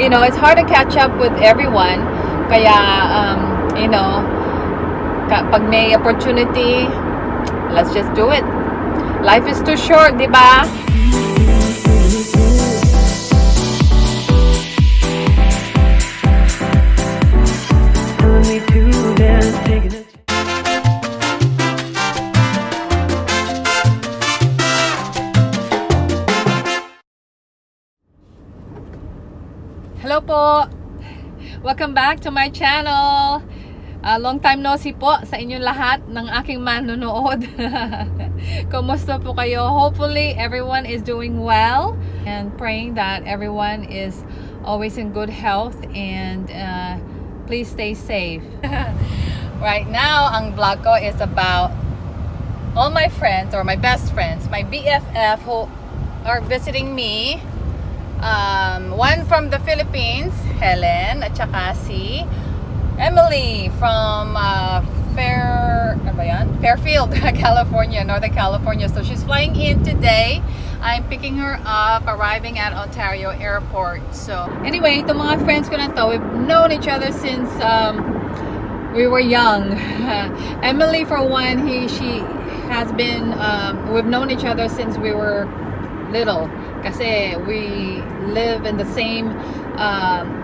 you know, it's hard to catch up with everyone. Kaya, um, you know, pag may opportunity, let's just do it. Life is too short, di ba? Po! Welcome back to my channel! Ah, long time no see po sa inyong lahat ng aking manonood. Kumusta po kayo? Hopefully everyone is doing well and praying that everyone is always in good health and uh, please stay safe. right now, ang vlog ko is about all my friends or my best friends, my BFF who are visiting me um, one from the Philippines, Helen, at saka si Emily from uh, Fair, ano? Fairfield, California, Northern California. So she's flying in today. I'm picking her up, arriving at Ontario Airport. So anyway, itong mga friends ko na to, we've known each other since um, we were young. Emily, for one, he she has been. Um, we've known each other since we were little. Kasi we live in the same um,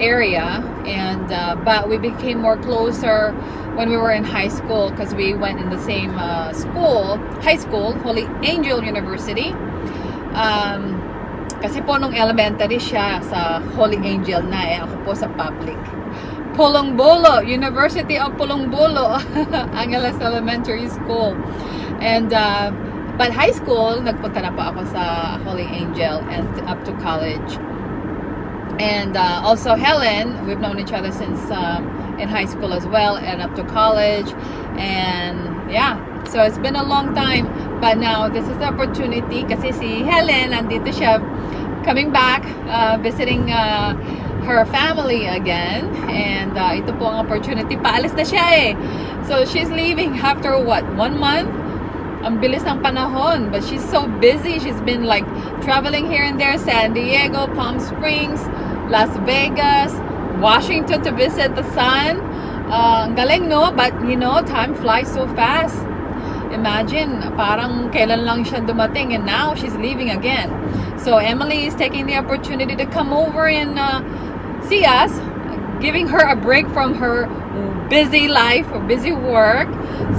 area, and uh, but we became more closer when we were in high school because we went in the same uh, school, high school, Holy Angel University. Um, kasi po nung elementary siya sa Holy Angel na eh, ako po sa public. Pulongbolo, University of Pulongbolo, Angeles Elementary School. And uh, but high school, nagpunta na po ako sa Holy Angel and up to college. And uh, also Helen, we've known each other since um, in high school as well and up to college. And yeah, so it's been a long time. But now this is the opportunity kasi si Helen, nandito siya coming back, uh, visiting uh, her family again. And uh, ito po ang opportunity. Paalis na siya eh. So she's leaving after what, one month? Ang bilis ng panahon. But she's so busy. She's been like traveling here and there, San Diego, Palm Springs, Las Vegas, Washington to visit the sun. Uh, galing, no? But, you know, time flies so fast. Imagine, parang kailan lang siya dumating and now she's leaving again. So, Emily is taking the opportunity to come over and uh, see us, giving her a break from her busy life busy work.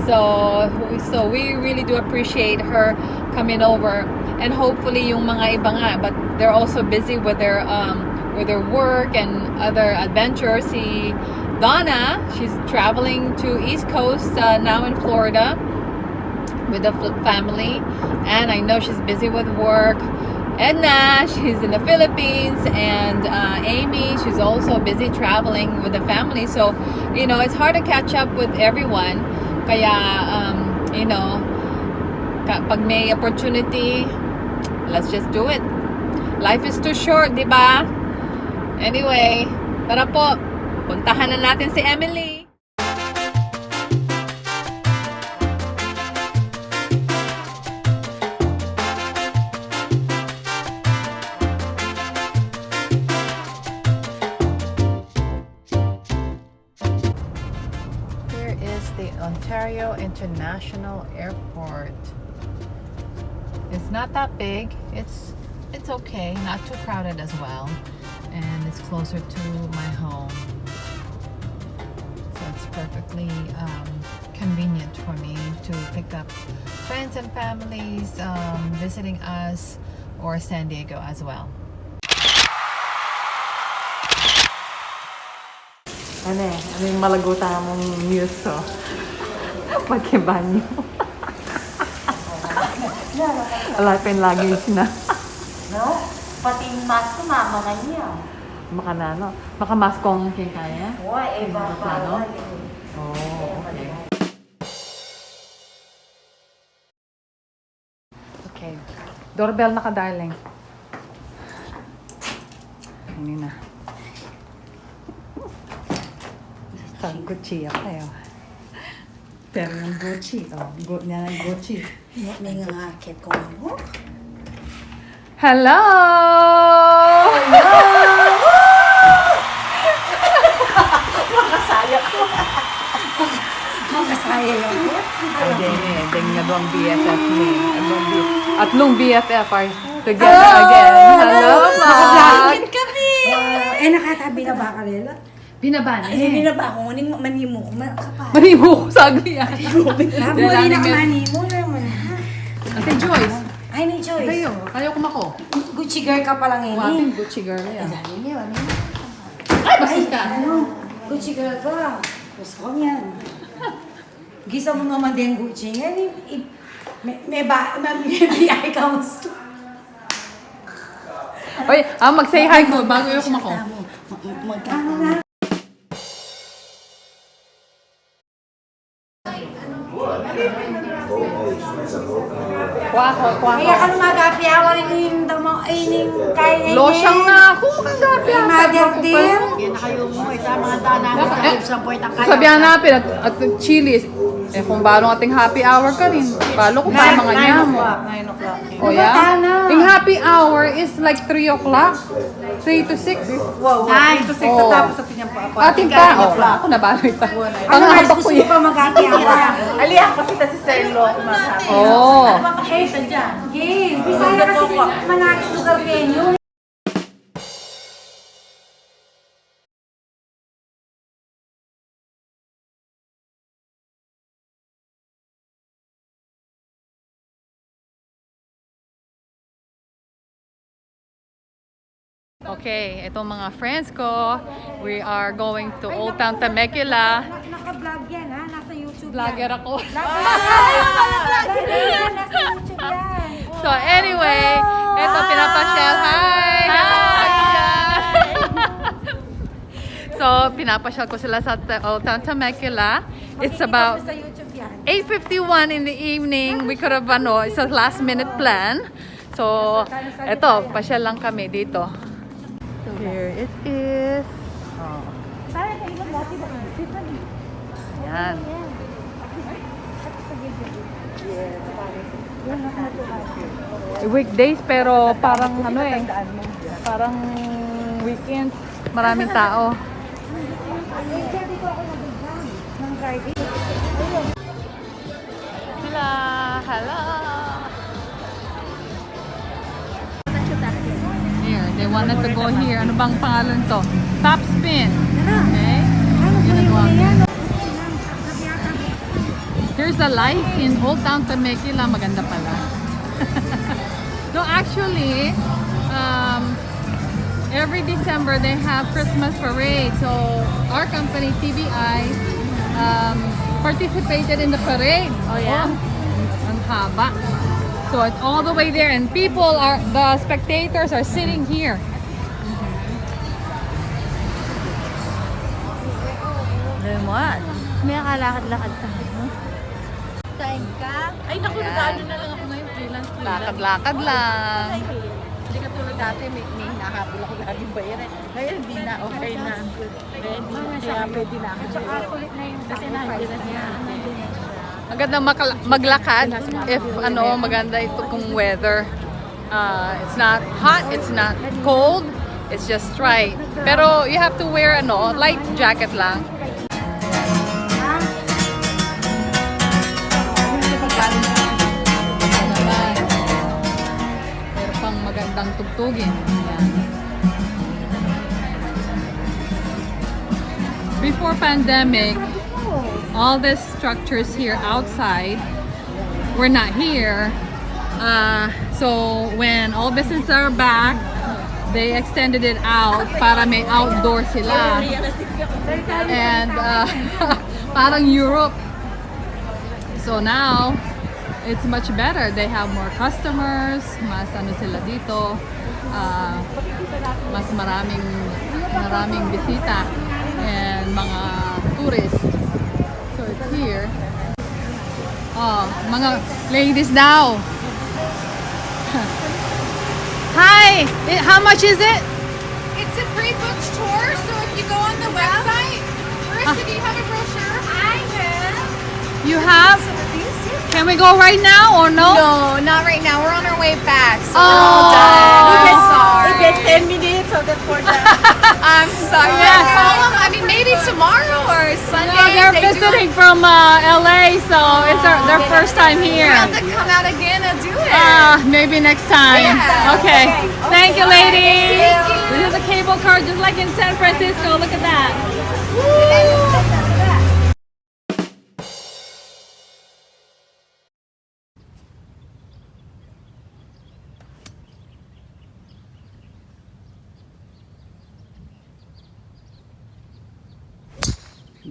So, so we really do appreciate her coming over. And hopefully yung mga iba nga, but they're also busy with their um, with their work and other adventures. Si Donna, she's traveling to East Coast uh, now in Florida with the family. And I know she's busy with work. Edna, she's in the Philippines, and uh, Amy, she's also busy traveling with the family. So, you know, it's hard to catch up with everyone. Kaya, um, you know, pag may opportunity, let's just do it. Life is too short, di ba? Anyway, tara po, puntahan na natin si Emily. Airport. It's not that big. It's it's okay, not too crowded as well, and it's closer to my home. So it's perfectly um, convenient for me to pick up friends and families um, visiting us or San Diego as well. Ano eh, ano yung malaguta mong news to? Magkibanyo. Wala pa yung luggage na. No? Pati yung mask ko, mama na niya. Maka na, no? Maka maskong king kaya? Uy, eh, baka wala eh. Oh, okay. Okay. Doorbell na ka, darling. Hindi na. Gucci ako kayo. Pero yung Gucci, oh, go, niya ng Gucci. Nangangakit ko mo. Hello! Hello! Makasayap ko. Makasayap ko. Ang denge, denge na doang BFF ni. At long BFF are together oh, again. Hello, ma! Nakagangin kami! Uh, eh, nakatabi na ba ka nila? Binaba na eh. Ay, binaba ko. Manimo ko. Manimo ko. Manimo ko. Sagli yan. Manimo ko. Manimo. Ate Joyce, Ay, ni Joyce. kayo. Kayo kumako. Gucci girl ka pa lang eh. Waping Gucci girl yan. Niya, ano? Ay, bastos ka. Ano? Gucci girl ka. Gusto ko yan. Gisa mo naman din Gucci. I- may, may ba, may, may biyay ka mo. Oy, ah, mag-say hi ko bago yung kumako. Magkano na? Kuha ko, kuha Kaya ka lumagapi ako rin yung damo, ay, yung kaya Losyang na ako. Kagabi. Ay, mother dear. Yan na kayo mo, ita mga kaya. Sabihan natin at, at chilies. Eh kung balong ating happy hour ka rin. Balo ko pa mga niya mo. 9 o'clock. O ya? Yung happy hour is like 3 o'clock. 3 to 6. Wow, Ay, 9 to 6 oh. tapos sa pinyang pa. Ating pa. Oh, ako na baloy pa. Ano Pangahabak mas ko gusto mo yun. pa magapi ako? Aliya, pakita si Selo. Masabi. Oo. Ano ba pakita dyan? Yes, Bisaya kasi manakit lugar venue. Okay, itong mga friends ko, we are going to Old Town Temecula. Naka-vlog yan ha, nasa YouTube Vlogger ako. Yan, nasa YouTube yan. So anyway, ito pinapasyal. Hi! so pinapasyal ko sila sa Old Town Temecula. It's about Sa YouTube yan. 8.51 in the evening. We could have, ano, it's a last minute plan. So, eto, pasyal lang kami dito. Here it is. Oh. Yan. Weekdays pero parang ano eh, parang weekends, maraming tao. Sila, hello. They wanted to go here. Ano bang pangalan to? Top spin. Okay? Ginagawa ko. Here's the life in Old Town Temecula. Maganda pala. no, actually, um, every December they have Christmas parade. So our company, TBI, um, participated in the parade. Oh yeah? ang haba. So it's all the way there and people are, the spectators are sitting here. Lemon. May kalakad-lakad ka. Kain ka? Ay, naku, nag-ano na lang ako ngayon. Freelance, freelance. Lakad-lakad lang. Hindi ka tulad dati, may, may hinahabol ako laging bayaran. Ngayon, hindi na, okay na. Na, kaya pwede na ako. Tsaka kulit na yung Kasi nandiyan na siya. Maganda maglakad if ano maganda ito kung weather. Uh, it's not hot, it's not cold, it's just right. Pero you have to wear ano, light jacket lang. Pero pang magandang tugtugin. Before pandemic, all the structures here outside We're not here. Uh, so when all businesses are back, they extended it out para may outdoor sila. And uh, parang Europe. So now, it's much better. They have more customers, mas ano sila dito, uh, mas maraming maraming bisita and mga tourists. Here. Oh, mga ladies daw. Hi! Eh, How much is it? It's a pre-booked tour, so if you go on the website, Marissa, do you have a brochure? I have. You have? Can we go right now or no? No, not right now. We're on our way back, so Oh. we're all done. I'm We get 10 minutes for the... I'm sorry. Yeah. I mean, maybe tomorrow or Sunday. No, they're they do visiting from uh, LA, so it's their, their first time here. We have to come out again and do it. Ah, maybe next time. Yeah. Okay. Thank you, ladies. This is a cable car just like in San Francisco. Look at that.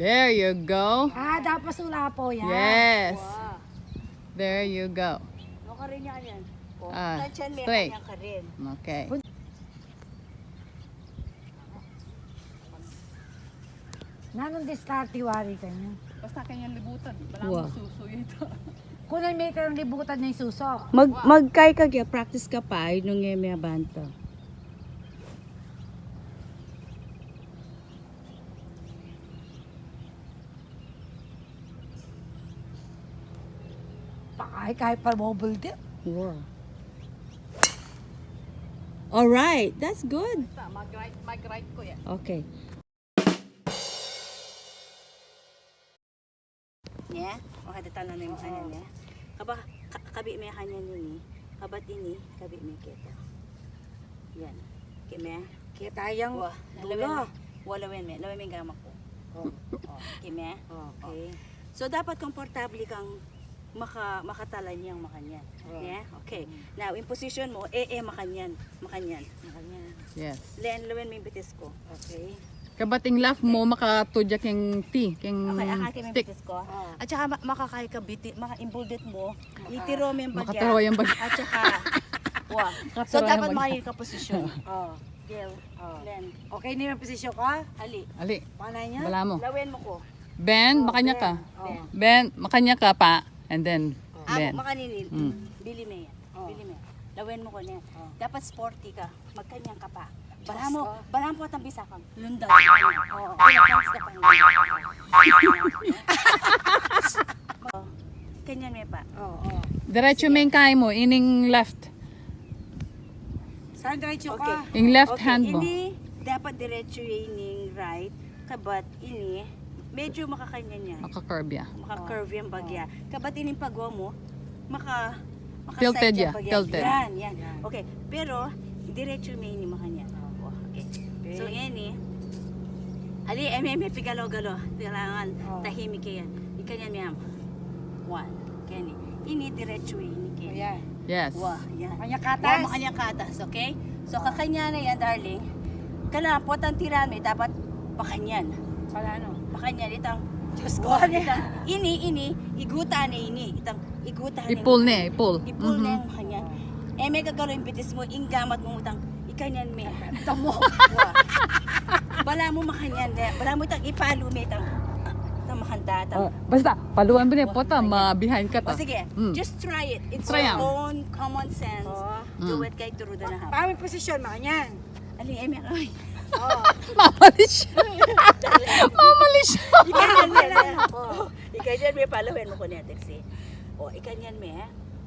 There you go. Ah, dapat sula po yan. Yes. There you go. Ano ka rin yan yan? Oh, Ah, straight. ka rin. Okay. Nanong diskarte wari ka niya. Basta kanyang libutan. Wala Wow. mo susuyo ito. Kung may kayong libutan niya yung susok. Mag magkay ka kaya practice ka pa ay nung may banta. Ay, kahit pa mobile din. Wow. All right, that's good. Mag-right, mag-right ko yan. Okay. Nya, o kada tanan na yung kanya niya. Kaba ka- kabi may kanya ni kabat ini kabi may kita. Yan. Kime. Kaya tayang Wah, dulo. lawen wala wen me, lawen me gamak ko. Oh. Kime. Okay. So dapat komportable kang maka makatala niyang makanyan. Yeah? Okay. Now, in position mo, eh eh makanyan. Makanyan. Makanyan. Yes. Len, lawen may bitis ko. Okay. Kabating left mo makatudya keng T, keng Okay, stick. bitis ko. At saka ma- makakay ka biti, maka-imbuldit mo, itiro mo yung bagya. Makataro yung bagya. At saka, wah. So, yung dapat bagya. makayin ka posisyon. Oh. Gil, Oh. Len, Okay na yung posisyon ka? ali. Ali, Panay niya? bala mo. Lawen mo ko. Ben, makanya ka. Oh. Ben, makanya ka pa. And then, Ako, Ben. makaninil. Mm. Bili mo yan. Bili mo yan. Lawen mo ko niyan. Dapat sporty ka. Magkanyang ka pa. Bala mo, bala mo at ang bisa kang lundag. Oo. Pinapangs ka pa. Oh. Kanyan may pa. Oo, oo. Diretso main kay mo, ining left. Saan diretso Okay. ka? Ing left okay, hand mo. Ini dapat diretso yung right. Kabat ini medyo makakanya niya. Maka-curve ya. Maka-curve yung bagya. Kabat ini pagwa mo maka maka Tilted side ya, yung bagya. tilted. Yan, yan. Okay, pero diretso may ini makanya. Okay. So ini Ali, eh, may, may pigalo-galo. Kailangan tahimik yan. Ikanyan miyam. One. Kani. Ini diretso ini kaya. Ayan. Yes. Wah, yan. Kanya katas. mo kanya katas, okay? So kakanya na yan, darling. Kailangan po ang tirami, dapat pakanyan. Pala ano? Pakanyan, itang Diyos ko. Wah, itang ini, ini, iguta na ini. Itang iguta na Ipul na, ipul. Ipul Mhm. na yung kanyan. Eh, may kagalo yung bitis mo, inggamat mo utang, ikanyan me. Tamo. Bala mo makanyan, de. bala mo itang ipalo me, itang, makanda, itang, Oh, basta, paluan mo na po ta, ma-behind ka o ta. sige, Mm. just try it. It's Try your own common sense. Oh. Do Mm. it kay Turuda na ha. Paano yung posisyon? Makanyan. Ali, eh, may ay. Oo. Mamali siya. Ikanyan me. Oh, ikanyan me palawin mo ko niya, Texie. O, ikanyan me.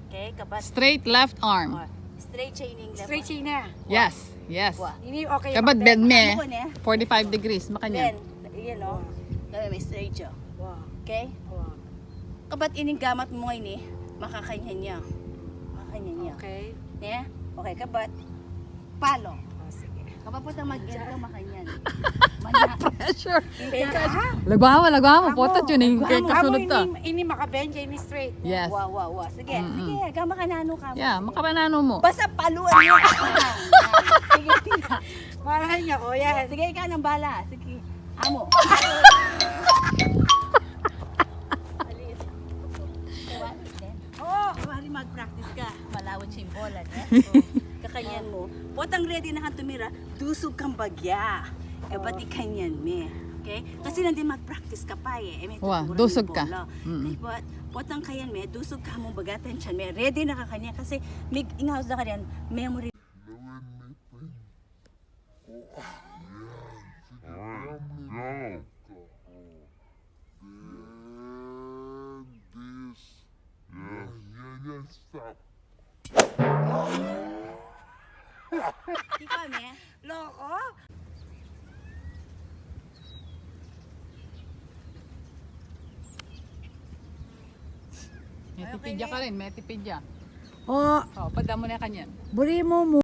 Okay, kapat. Straight left arm. Oh, straight chaining left. Straight chain na. Yes. Yes. Ini okay. Makabend. bend me. Ako niya. 45 degrees, Then, makanya. you know, gawin may straight siya. Wow. Okay? Wow. Kapat ining gamat mo ngayon eh, makakanya niya. Makakanya niya. Okay. Yeah? Okay, kabat. Palo. Oh, sige. Kapag po mag-get ka makanyan. Sure. Teka. Lagwawa, lagwawa. Potat yun. Yung kasunod ta. ini, makabend, ini straight. Yes. Wow, wow, wow. Sige, Mm-mm. sige, gama ka. Yeah, makabanano mo. Basta paluan mo. sige, sige. Mahal niya ko yan. Sige, ikaw ng bala. Sige. Amo. Oh, mari mag-practice ka. Malawat siya yung bola. Eh? Kakanyan mo. Potang ready na kang tumira, dusog kang bagya. Kabat ikanyan me. Okay? Kasi nandun mag-practice ka pa eh. eh may tuturan dusog yung ka. bola. Mm. Kay pot, potang kayan me, dusog ka mong bagatan siya me. Ready na ka kanya kasi may ingaws na kanyan, memory Then this. Yeah, yeah, yeah, stop. 聞こえめロコ pinja ka rin, meti pinja. Oh, oh, padamo na kanyan. Buri mo mo.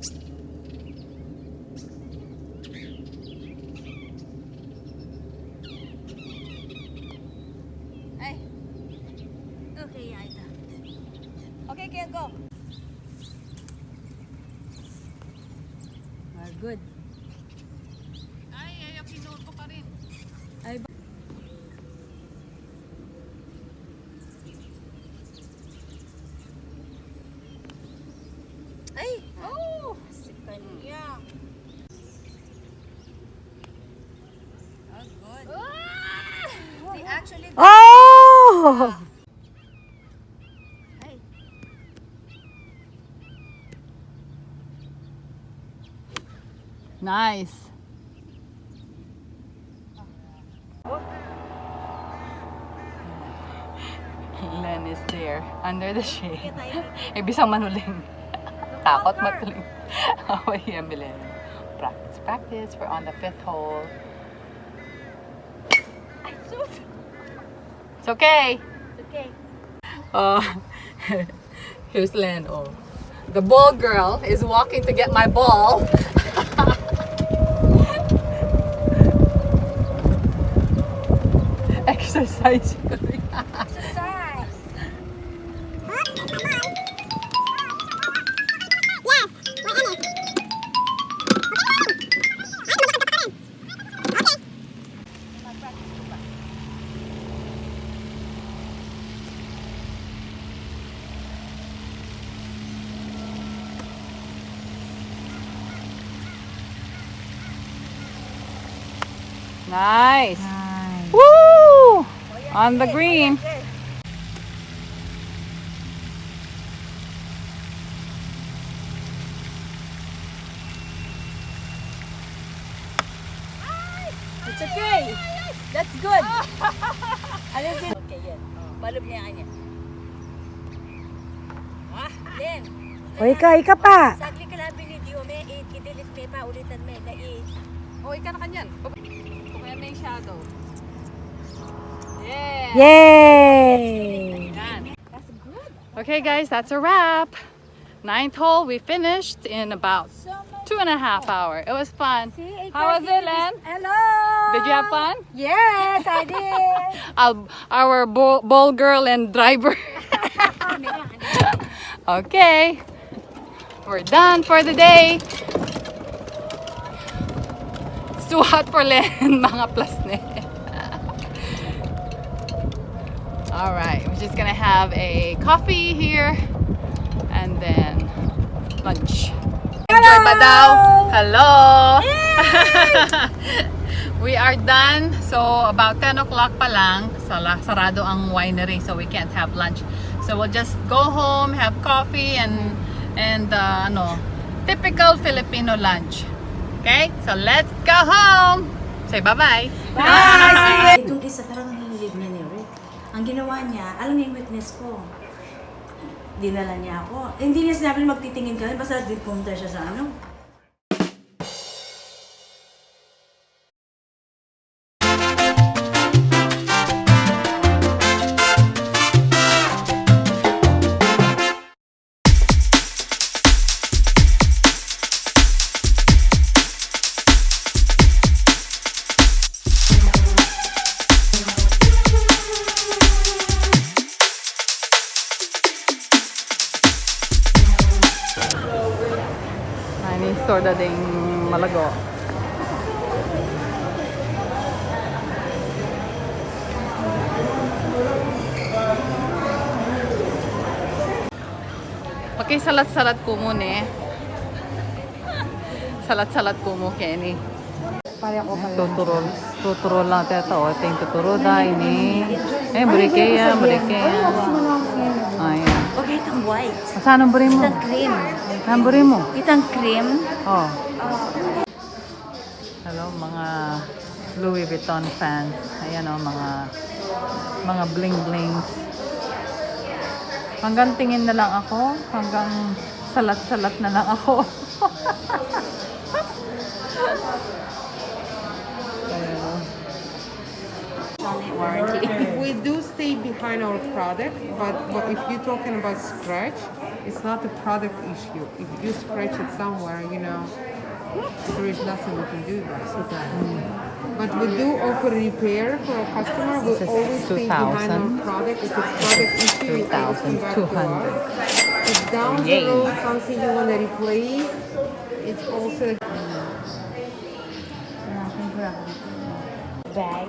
Oh! ay, Nice. Len is there, under the shade. Ibisang manuling. Takot matuling. Oh, yeah, Milen. Practice, practice. We're on the fifth hole. It's okay. okay. Oh, here's Len. Oh, the ball girl is walking to get my ball. Exercise. Nice. Woo! On the green. It's okay. That's good. Alisin. Okay, yan. Balog niya kanya. Ah, Len. O ika, ika pa. Sagli ka lang video me, i- i-delete me pa ulitan me na i Oh, ika na kanyan. Kaya na yung shadow. Yeah. Yay! Okay guys, that's a wrap. Ninth hole, we finished in about two and a half hour. It was fun. How was it, Len? Hello! Did you have fun? Yes, I did. Our, our ball, ball girl and driver. okay. We're done for the day. It's too hot for Len, mga plasne. All right, we're just gonna have a coffee here and then lunch. Enjoy ba? Hello! we are done. So, about 10 o'clock pa lang, sala, sarado ang winery, so we can't have lunch. So, we'll just go home, have coffee, and, and uh, ano, typical Filipino lunch. Okay? So, let's go home! Say bye-bye! Bye. isa parang nanginig niya ni Rick. Ang ginawa niya, alam niya yung weakness ko. Dinala niya ako. Hindi niya sinabi na magtitingin ka basta pumunta siya sa ano. Ko muna eh. Salat-salat ko mo Kenny. Pare ako pala. Tuturo, tuturo lang tayo. O, ito yung tuturo da ini. Eh, brekeya, brekeya. Ayan. Okay, itang white. Saan ang buri mo? Itang cream. Saan buri mo? Itang cream. Oh. Hello mga Louis Vuitton fans. Ayan oh, mga mga bling bling. Hanggang tingin na lang ako, hanggang salat-salat na lang ako. With do stay behind our product, but, but if you're talking about scratch, it's not a product issue. If you scratch it somewhere, you know, there is nothing we can do about it. But we do offer repair for a customer. We always stay behind our product. If it's product issue, you always come back to 3,200. us. If down Yay. the road something you want to replace, it's also mm. Bag.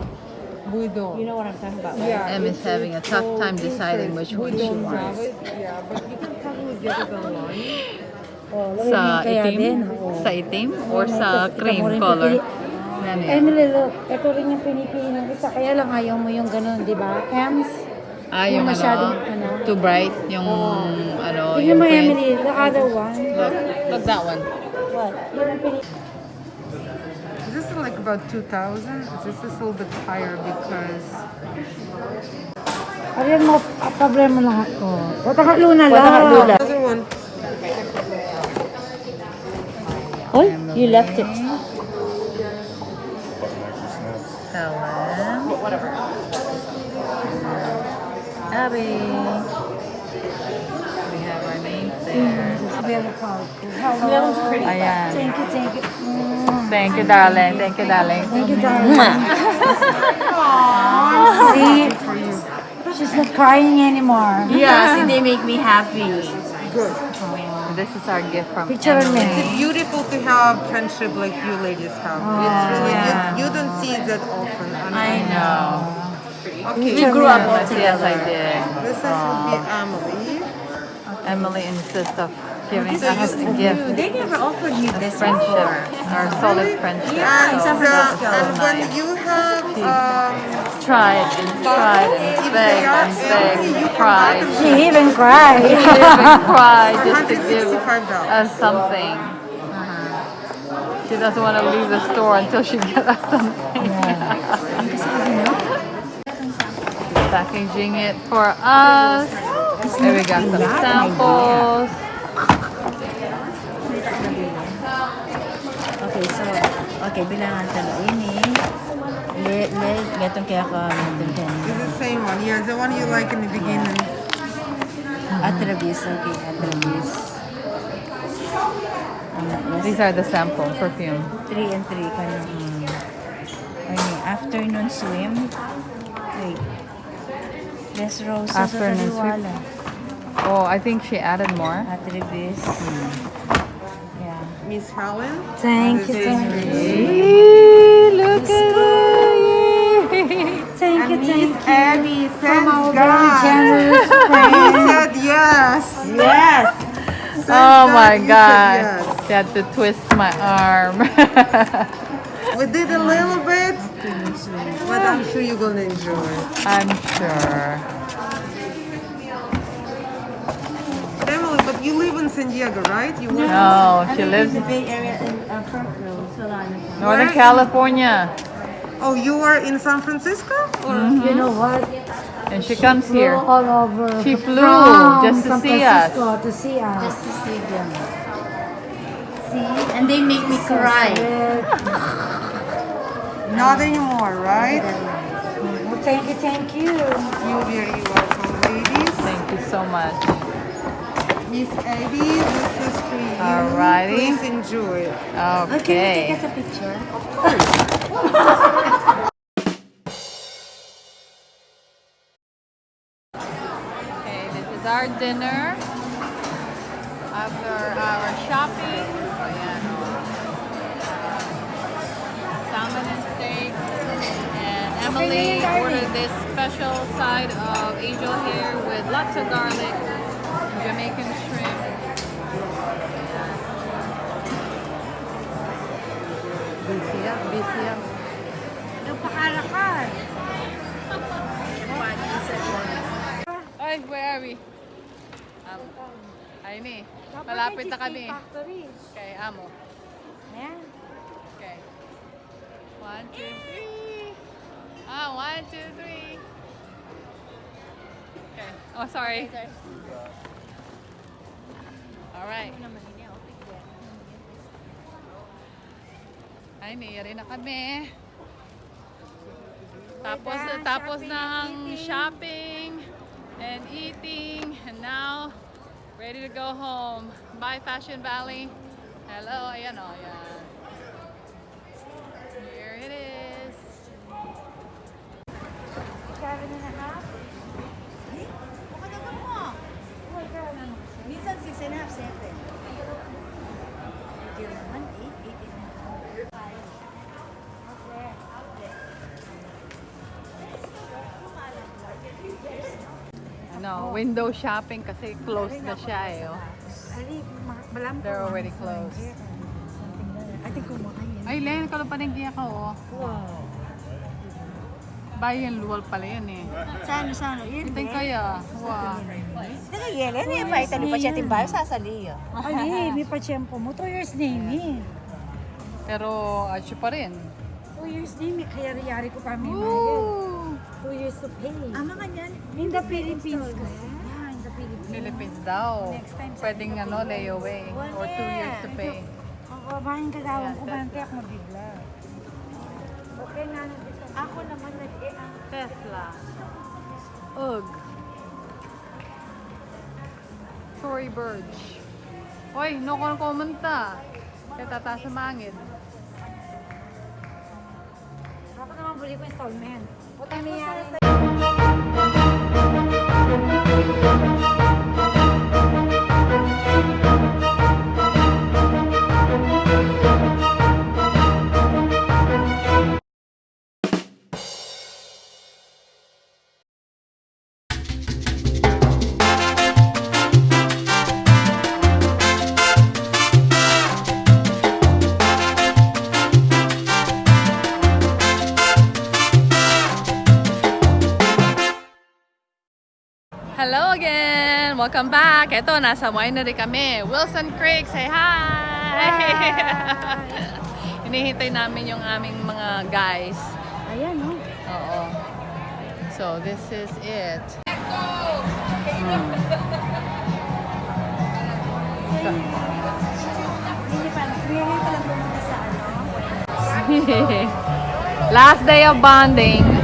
we don't. You know what I'm talking about, right? Yeah, Em is having a tough all time deciding which one she don't have wants. it, Yeah, but you can probably oh, get it online. Oh, Sa kaya itim? Sa itim? Or oh, may sa cream color? Yan yan. Emily, look. Ito rin yung pinipili ng isa. Kaya lang ayaw mo yung ganun, di ba? Ems? Ah, Yung yung masyadong, ano, ano. too bright, yung ano, Tingnan yung mo, print. Emily. The other one. Look, look that one. What? Yun pinipili. This is like about 2000. This is a little bit higher because Ariyan mo, ah, problema lahat. Oh. Wataka luna lang. Wataka luna. other one. Oh, you left it. Helen. Abby. We have our names there. Very powerful. Hello. Ayan. Thank you, thank you. Mm. Thank you, darling. Thank you, darling. Thank you, darling. See, she's not crying anymore. Yeah, see, they make me happy. This is our gift from Picture me. Emily. Beautiful to have friendship like you ladies have. it's really yeah. you, you don't see it that often. I know. Okay, We grew up together. Yes, I did. this is would be Emily. Emily insists of giving us a gift. They never offered me this Friendship. Our solid friendship. And, So uh, that is and when you have um, tried and tried and begged and begged cried. She even cried. Live and cried just to give $165. us something. She doesn't want to leave the store until she gets us something. Packaging it for us. And we got some samples. Okay, bilangan talo. Ini, le, le, gatong kaya ka, kaya. it's the same one. Yeah, the one you like in the beginning. Atrabis, okay, atrabis. Ano, These are the sample perfume. 3 and 3 ka na. Ay, afternoon swim. Wait. Des Roses Afternoon swim. Oh, I think she added more. Atrabis. Yeah. Miss Helen. Thank you, thank you. look at Thank you, thank you. Abby, From thanks our very God. generous He friend. said yes. Yes! Oh God my god. yes. She had to twist my arm. We did a little bit, but I'm sure you're gonna enjoy. I'm sure. Emily, but you live in San Diego, right? You work No, she lives in the in Bay Area in uh, Parkville, Solano. Northern Where? California. Oh, you are in San Francisco? Or You know what? And she comes Flew here. all over. She flew from just to San see us. Francisco To see us. Just to see them. See? And they make me cry. not anymore, right? Well, thank you, thank you. You're very welcome, ladies. Thank you so much. Miss Abby, this is for you. Alrighty. Please enjoy. Okay. Take us a picture. Of course. okay, this is our dinner. After our shopping. Ayan, oh. Salmon and steak. And Emily ordered this special side of angel hair with lots of garlic, Jamaican shrimp. Busy up, busy up. Ay, where are we? Um, ayun eh. Malapit na kami. Okay, amo. Okay. One, two, three. Ah, one, two, three. Okay. Oh, sorry. Alright. Ay, niyari na kami. Tapos, tapos na ang shopping and eating. And now, ready to go home. Bye, Fashion Valley. Hello, ayan o, ayan. Here it is. Makadagan Minsan 6 and a half, 7. Hindi naman, 8, 8 and a half. Ano, window shopping kasi closed na siya eh. Oh. They're already closed. Ate kumain. Ay, Len, kalau panigya ka oh. Wow. Bayan luwal pala yan eh. Saan, saan? Yun, Hintay kaya. Wow. Nagayelen, eh, pa italo pa siya timbayo, sasali yun. Ali, may pa-tiyempo mo. Two years na yun eh. Pero, asyo pa rin. Two years na yun. Kaya riyari ko pa may. Woo! Two years to pay. Ang mga niyan, In the Philippines kasi. The Philippines. Philippines daw. Next time sa Pwedeng ano, layaway. Or two years to pay. Ang kabahin kagawang ko, bante ako mabigla. Okay na, ako naman nag eh, ang Tesla. Ugg. Tory Burch. Hoy, no ko kumanta. Kaya tataas sa mangin. Ako naman buli ko installment. Puta niya. Hello again! Welcome back! Ito, nasa winery kami. Wilson Creek, say hi! Hinihintay namin yung aming mga guys. Ayan, no? Oo. So, this is it. Ano. Last day of bonding.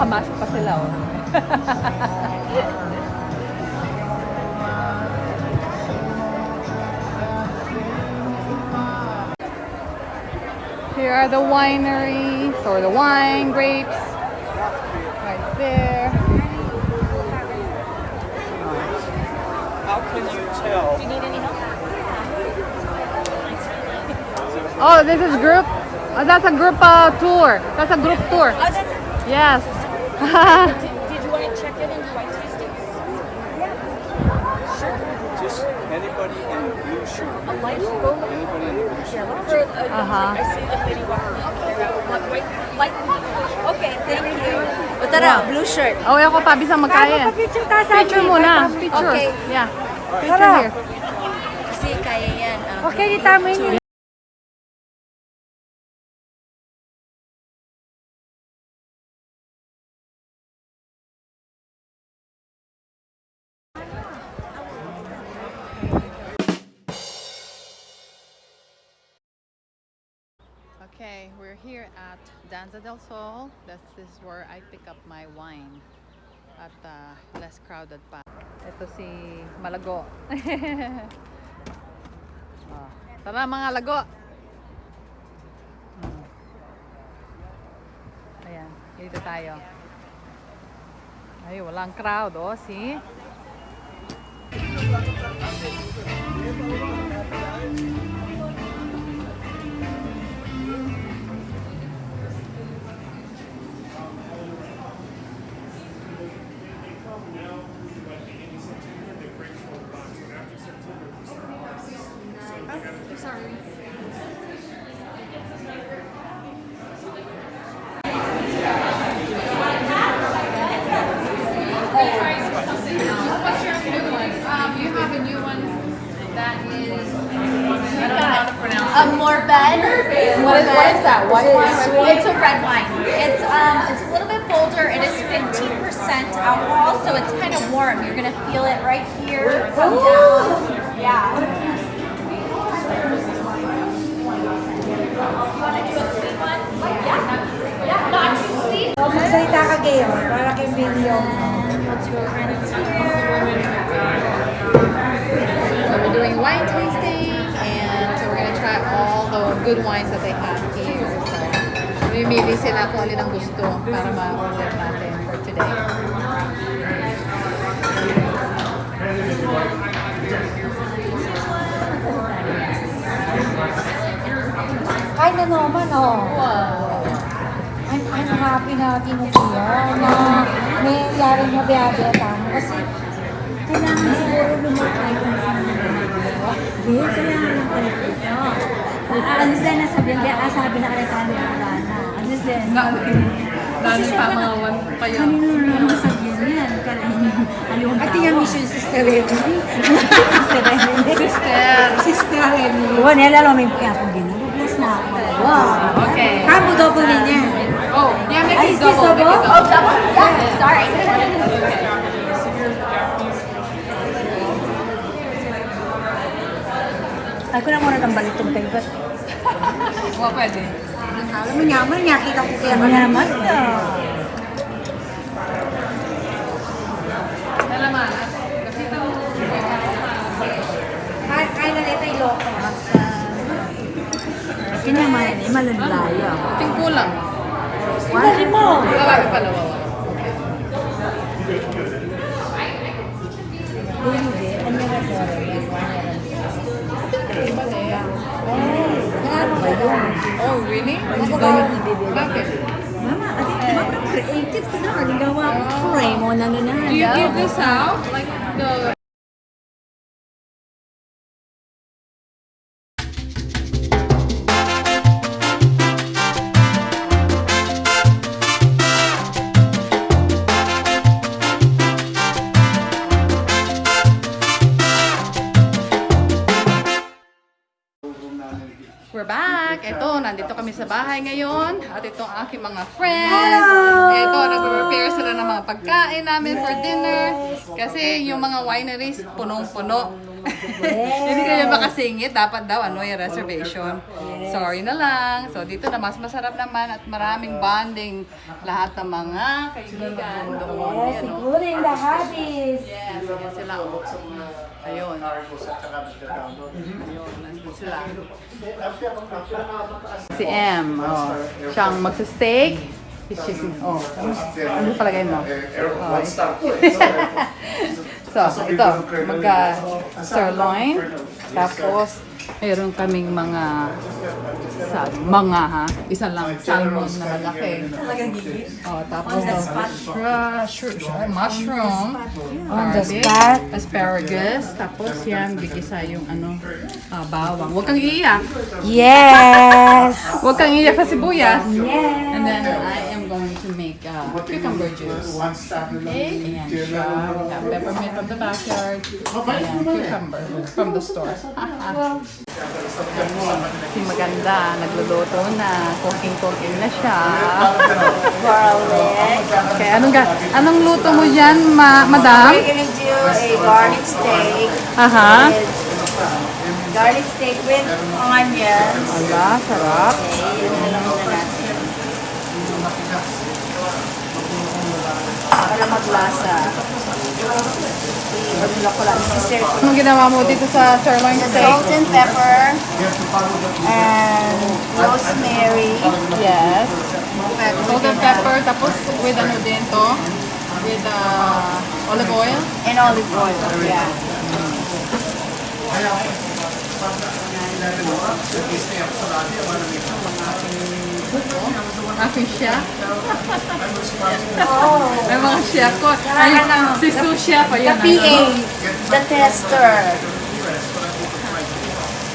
Nakamasok pa sila oh. Here are the wineries or the wine grapes. Right there. How can you tell? Do you need any help? Oh, this is group. Oh, that's a group uh, tour. That's a group tour. Oh, that's Yes. Did you want to check in and do white tastings? Just anybody in blue shirt. A light Anybody in the blue shirt. uh, Uh-huh. I see the lady walking white light? Okay, thank you. O tara, blue shirt. Oh, ako pa bisang magkaya. Picture tayo sa Picture muna. Picture. Okay. Yeah. Picture here. Kasi kaya yan. ah. Okay, di tama yun. At Danza del Sol. This is where I pick up my wine. At uh, less crowded pa. Ito si Malago. oh. Tara mga lago. Hmm. Ayan, dito tayo. Ay, walang crowd, oh, see? Pronounce A Morbed. What is, what is that? Red wine? It's a red wine. It's um, it's a little bit bolder. It is 15% alcohol, so it's kind of warm. You're gonna feel it right here. Yeah. Magsalita ka kayo, para kay video. So we're doing wine tasting and so we're gonna try all the good wines that they have here. So, mamimili sila kung alin ang gusto para ma-order natin for today. Kahit na naman, oh. I'm, I'm happy na kinukuya na may yaring na biyabiyata mo. Kasi kailangan siguro lumakay kung saan na Hindi, kailangan lang pala ito. Ah, ano din na sabi, hindi, ah, sabi na kaya tayo na wala na. Ano din? Dami pa mga one pa yun. Kanino na naman sabi yan? Aliwang tao. At yung mission sister Emily. sister Emily. Sister. Sister Emily. Wow, nilalo may kaya akong ginagawa. Bless na ako. Wow. Okay. Kamo double din yan. Oh, yeah, make it double. Make double? it Oh, double. double? Yeah, sorry. Ay ko na muna ng balitong kayo. Ba't Oh, pwede. alam mo niya, man, nakita ko kaya naman. Nalaman. Kasi ito, Kaya na nito yung loko. Kinaman, eh, malalaya. ting kulang. Dali mo. Lalaki pala, wawa. Hindi, ano yung restaurant? Iba na yan. Ano ba yun? Oh, really? Bakit? Mama, ati, mama, creative ka na. Ang gawa ko. Frame mo na na Do you give this out? Like the... bahay ngayon. At ito ang aking mga friends. Ito, nag-prepare sila ng mga pagkain namin for dinner. Kasi yung mga wineries, punong-puno. Hindi kayo makasingit. Dapat daw, ano, yung reservation. Sorry na lang. So, dito na mas masarap naman at maraming bonding. Lahat ng mga kaibigan doon. Yes, siguro yung the hobbies. Yes, ayan sila. oh. Ayun. Ayun, nandito sila. Si M, oh. Siyang magsa-steak. Chicken. Oh, ano palagay mo? Oh. so, ito, magka sirloin. Tapos, mayroon kaming mga sa mga ha. Isa lang salmon na malaki. Oh, tapos shra- shra- shra- mushroom. On the spot. Asparagus. Tapos yan, bigisa yung ano, ah, bawang. Huwag kang iiyak. Yes! Huwag kang iiyak sa sibuyas. Yes! And then I am going to make uh, cucumber juice. Okay, ayan siya. Peppermint from the backyard. Ayan, cucumber from the store. Si maganda, nagluluto na. Cooking-cooking na siya. Garlic. Okay, anong, ga anong luto mo dyan, ma madam? We're gonna do a garlic steak. Aha. Garlic steak with onions. Ala, sarap. Okay, yun na lang muna natin. Para maglasa. Wala ko lang. Sisir. Anong ginawa mo dito sa sirloin steak? Salt and pepper. And rosemary. Yes. Salt and pepper, tapos with ano din to? With uh, olive oil? And olive oil. Yeah. Aking chef. May mga chef ko. Ay, si Sue Chef. The Ayan. PA. The tester.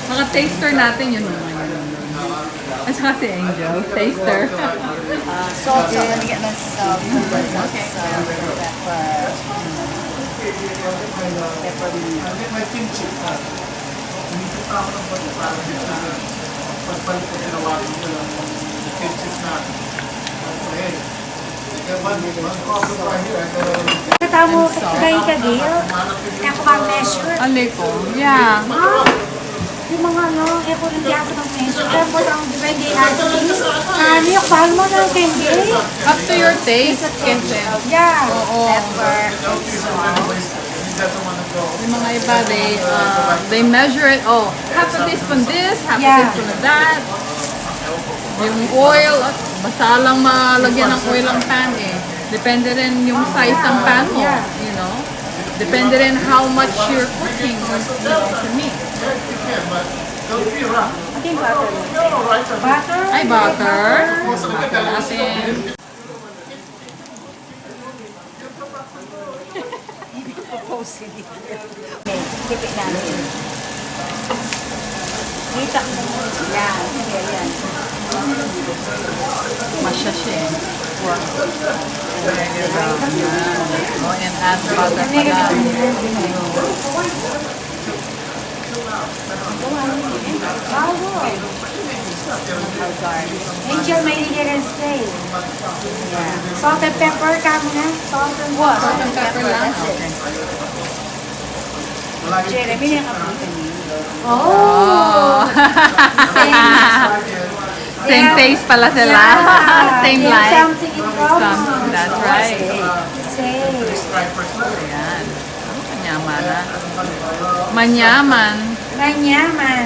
Mga taster natin yun. naman. At saka si Angel. Taster. Uh. So, let me get my salt. Okay. Salt and pepper. Peppermint. Katamo, kagay ka, Gail. Kaya ko bang measure. Alay ko. Yeah. Ah, yung mga ano, eh ko rin kaya sa bang measure. Tapos ang depende natin. Ano yung bahal mo ng kendi? Up to your taste. Kasi. Yeah. Oo. Yung mga iba, they, uh, they measure it. Oh, half a teaspoon this, half Yeah. a teaspoon of that. Yung oil, at basta lang malagyan ng oil ang pan eh. Depende rin yung size ng pan mo, you know. Depende rin how much you're cooking or you know, to meat. Ito yung butter. Butter. Ay, butter. Butter natin. Okay, tipik natin. Kita mo. Yan. Yan, yan. Masya siya eh. Oh, and add butter pala. Angel, may rin stay. Yeah. Salt and pepper, kamo na. Salt and What? Salt and pepper lang? Okay. Jeremy, yung kapitan niyo. Same taste pala sila. Same There's life. something in common. That's right. Same. Ayan. Ang Manyaman na. Manyaman. Manyaman.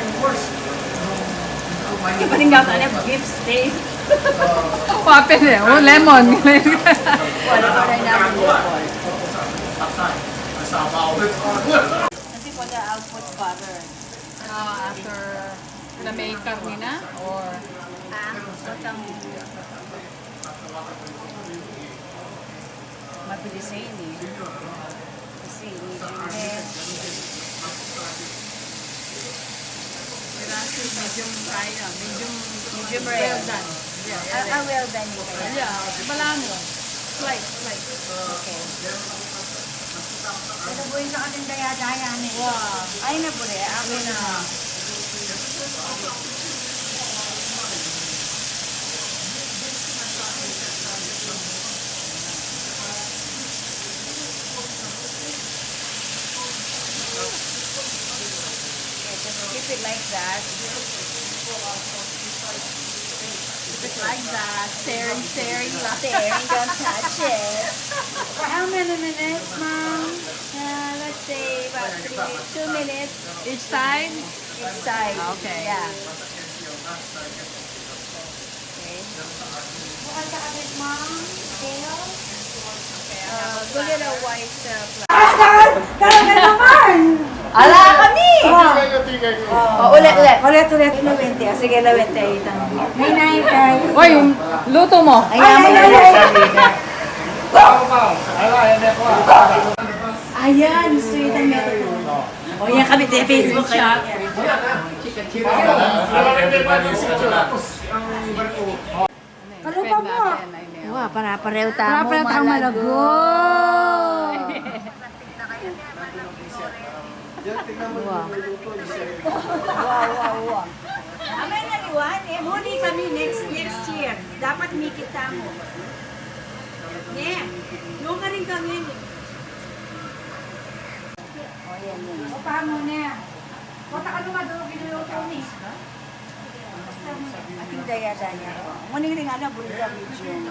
Hindi pa rin gata na beef steak. Papel eh. Oh, lemon. Wala pa rin namin bukol. Kasi po na I'll put butter. Ah, after na may karni na? Or mabilis na yun eh. Kasi medium rare. medium kaya. Medium, Medium rare. well done. Yeah, Ah, ah, well done yun kaya. yeah. Bala mo. Slice, slice. Okay. Yung sa ating daya-daya ni. Wow. Ay na po rin. Ako na. It like that. Keep it like that. Staring, staring. Staring, don't touch it. How many minutes, ma'am? Uh, let's say about three, two minutes Each time? each side. Okay. Yeah. Okay. Bukal ka agad, ma'am. Gail? Uh, go get a white uh, flour. Asal! Talaga naman! Ala kami! Oh, ulit, ulit. Ulit, ulit. Lawente. ah. Sige, lawente. Itang. May nine kay. Oy, yung luto mo. Ayan mo ay, na ay. Ayan, sweet ang meron. O yan kami sa Facebook kayo. Kalupa mo. Wow, para pareho tamo. Para tang malago. Wow, wow, wow. Amay na liwan, eh, huli kami next next year. Dapat may kita mo. Ne, nung ka rin kami. O, yan, yan. O, paano na? Kota ka lumado, ginuluto ni. Ating daya-daya ko. Muning rin nga na, burga medium.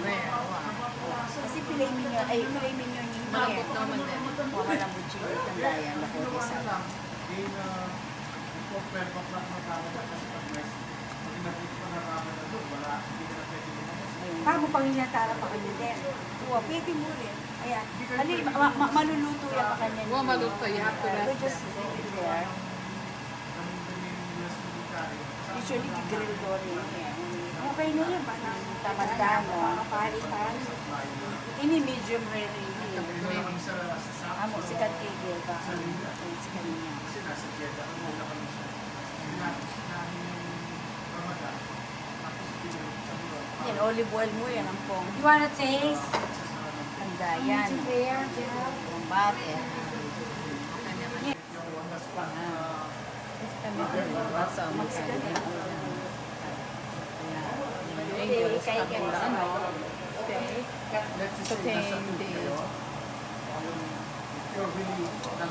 Kasi filet mignon, ay filet mignon yung niya. Kuha lang butching itong daya. Lako, isa. Paano pang inatara pa kanya din? Kuha, pwede mo rin. Ayan. Hali, ma- ma- maluluto yan pa kanya. Wow, maluto. You have to We rest just leave it there. Usually, grill ko rin yan. Okay na yun. Parang Tamanda mo. pari-pari. Ini medium rare Amo, sikat kay Gil ba? Sikat niya. Yan, olive oil mo yan ang pong. You wanna taste? Handa yan. There, there. Ang bate. English. kay Kapila, ano? Steak. Sauteing the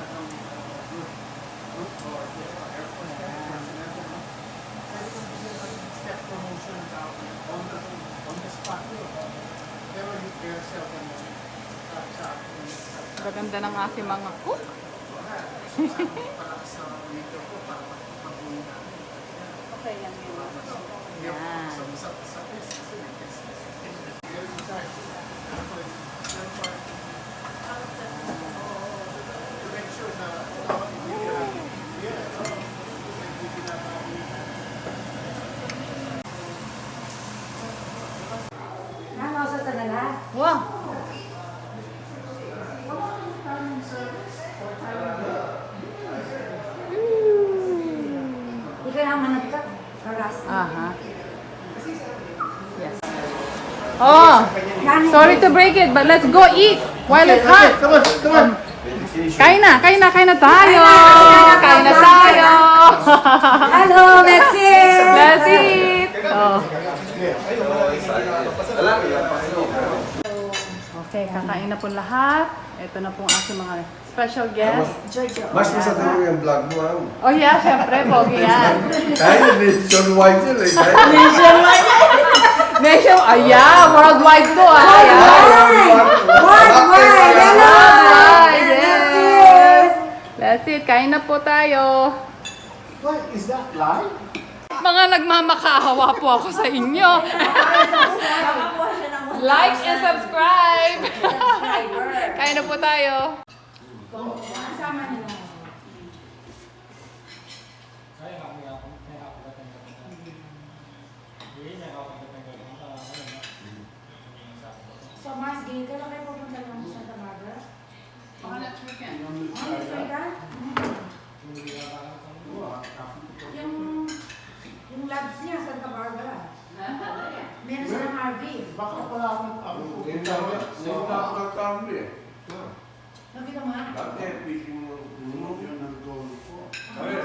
Gaganda ng aking mga cook. Okay lang yun. Yan. Ano sa tanala? Wow! Ikaw naman nagka. Karas. Aha. Yes. Oh, sorry to break it, but let's go eat while it's hot. Come on, come on. Kain na, kain na, kain na tayo. Kain na tayo. Hello, let's eat! Let's eat. Oh. Okay, kakain na po lahat. Ito na po ang aking mga special guest. Mas masarap mo yung vlog mo, ha? Oh yeah, syempre, pogi yan. Kaya nationwide yun, eh. Kaya Nation, yeah, worldwide to ah. Yeah. Worldwide! Hello! Worldwide, yes. That's it, kain na po tayo. What? Is that live? Mga nagmamakahawa po ako sa inyo. like and subscribe. kain na po tayo. So, Mars, gay ka lang kayo pupunta ng Santa Barbara? On next weekend. Yung, yung labs niya, Santa Barbara. Meron silang RV. Baka pala ako ako. Hindi na ako nagkamali, eh. Nakita mo ha? Dati, fishing mo. Ano yung nag-goal ko? Kaya,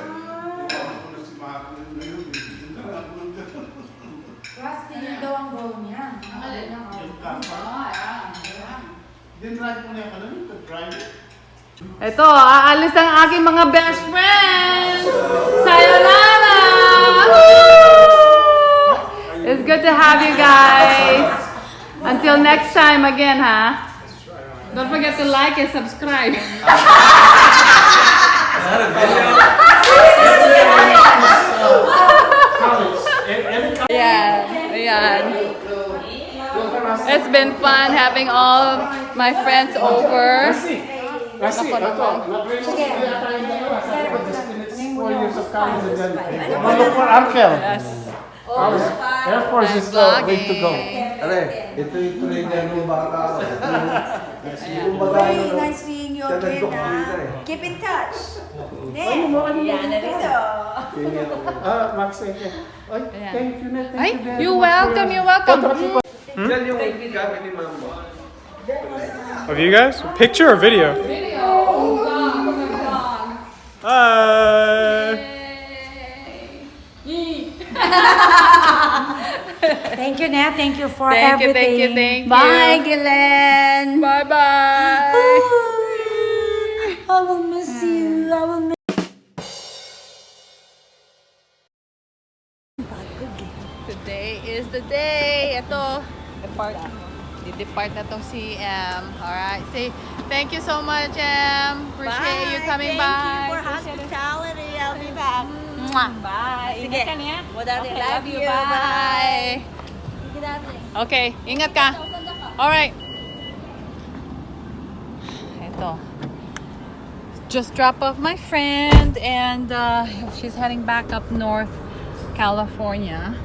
ako na si Mark na yun. Hindi na ako yun daw ang goal niya. Ang goal ng RV. Din-drive mo na yung ano drive. Ito, aalis ang aking mga best friends! Sayonara! It's good to have you guys. Until next time again, ha? Don't forget to like and subscribe. yeah, ayan. It's been fun having all my friends over. Kasi, Ako ito, naman. nag-register yata yung dalawa. Sabi ko, just finished four years of college and then, one look for Uncle. Yes. Air Force is uh, way to go. Are, ito yung trainer ng bata ko. Yung baga Very ano, nice seeing you Siya again, nag-doctorate ha? eh. Keep in touch. Ne? Yan na rin senior ako. Ah, Max, thank you. Ay, thank you na, thank Ay, you very you're much welcome, for- you're welcome. Yan yung gamit ni Mama. Of you guys? Picture or video? Hi. Oh, thank you, Nat. Thank you for Thank you, everything. thank you, thank you. Bye, Glenn. Bye bye. I will miss you. I will miss Today is the day. Ito, depart. Di-depart na tong si M. Alright. Say, thank you so much, M. Appreciate you coming Thank by. you for hospitality. I'll be back. Mwah. Bye. Sige. Ingat ka niya. Okay, love you. Bye. Okay, ingat ka. Alright. Ito. Just drop off my friend and uh, she's heading back up north California.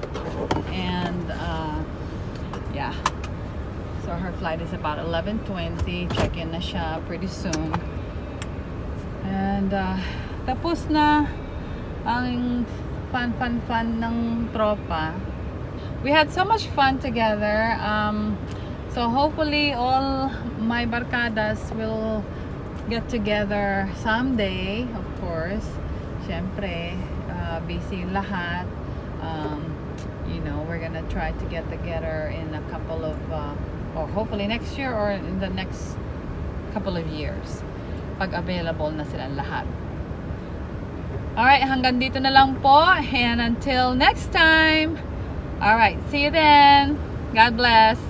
And uh, yeah. So her flight is about 11.20. Check-in na siya pretty soon. And uh, tapos na ang fun, fun, fun ng tropa. We had so much fun together. Um, so hopefully all my barkadas will get together someday, of course. Siyempre, uh, busy lahat. Um, we're gonna try to get together in a couple of uh, or hopefully next year or in the next couple of years pag available na sila lahat. Alright, hanggang dito na lang po. And until next time. Alright, see you then. God bless.